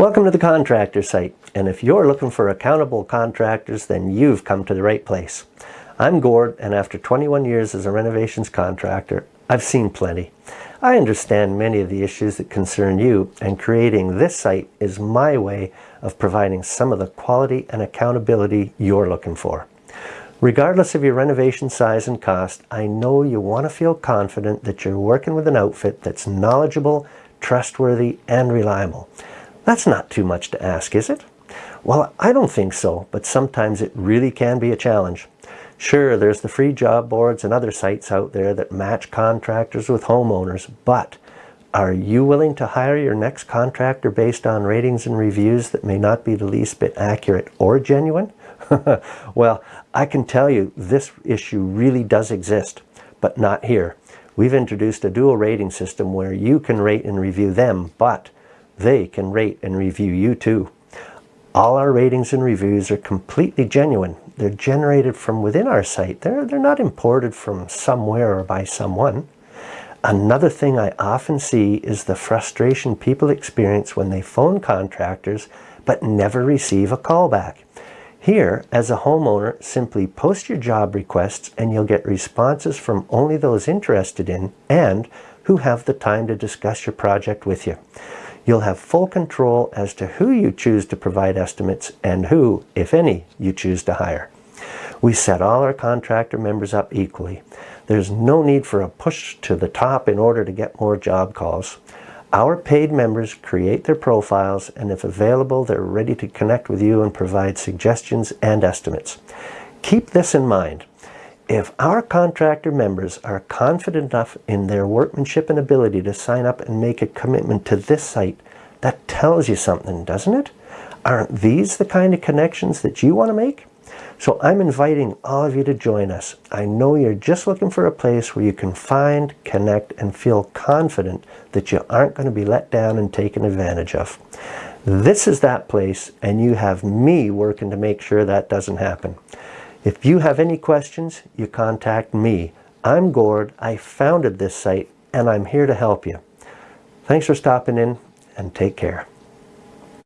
Welcome to the contractor site and if you're looking for accountable contractors then you've come to the right place. I'm Gord and after 21 years as a renovations contractor I've seen plenty. I understand many of the issues that concern you and creating this site is my way of providing some of the quality and accountability you're looking for. Regardless of your renovation size and cost, I know you want to feel confident that you're working with an outfit that's knowledgeable, trustworthy, and reliable. That's not too much to ask, is it? Well, I don't think so, but sometimes it really can be a challenge. Sure, there's the free job boards and other sites out there that match contractors with homeowners, but are you willing to hire your next contractor based on ratings and reviews that may not be the least bit accurate or genuine? well, I can tell you this issue really does exist, but not here. We've introduced a dual rating system where you can rate and review them, but they can rate and review you too. All our ratings and reviews are completely genuine. They're generated from within our site. They're, they're not imported from somewhere or by someone. Another thing I often see is the frustration people experience when they phone contractors but never receive a callback. Here, as a homeowner, simply post your job requests and you'll get responses from only those interested in and who have the time to discuss your project with you. You'll have full control as to who you choose to provide estimates and who, if any, you choose to hire. We set all our contractor members up equally. There's no need for a push to the top in order to get more job calls. Our paid members create their profiles and if available, they're ready to connect with you and provide suggestions and estimates. Keep this in mind. If our contractor members are confident enough in their workmanship and ability to sign up and make a commitment to this site, that tells you something, doesn't it? Aren't these the kind of connections that you want to make? So I'm inviting all of you to join us. I know you're just looking for a place where you can find, connect, and feel confident that you aren't going to be let down and taken advantage of. This is that place, and you have me working to make sure that doesn't happen. If you have any questions, you contact me. I'm Gord. I founded this site and I'm here to help you. Thanks for stopping in and take care.